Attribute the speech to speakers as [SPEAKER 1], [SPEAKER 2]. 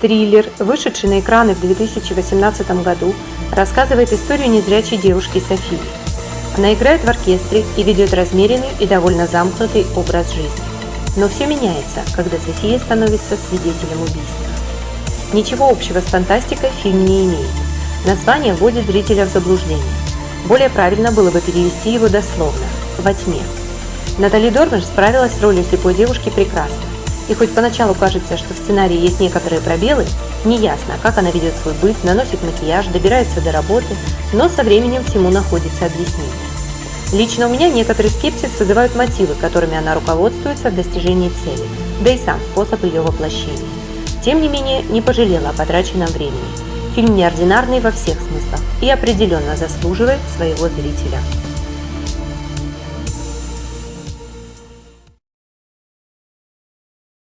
[SPEAKER 1] Триллер, вышедший на экраны в 2018 году, рассказывает историю незрячей девушки Софии. Она играет в оркестре и ведет размеренный и довольно замкнутый образ жизни. Но все меняется, когда София становится свидетелем убийства. Ничего общего с фантастикой фильм не имеет. Название вводит зрителя в заблуждение. Более правильно было бы перевести его дословно – «Во тьме». Натали Дормер справилась с ролью слепой девушки прекрасно. И хоть поначалу кажется, что в сценарии есть некоторые пробелы, неясно, как она ведет свой быт, наносит макияж, добирается до работы, но со временем всему находится объяснение. Лично у меня некоторый скепсис вызывают мотивы, которыми она руководствуется в достижении цели, да и сам способ ее воплощения. Тем не менее, не пожалела о потраченном времени. Фильм неординарный во всех смыслах и определенно заслуживает своего зрителя.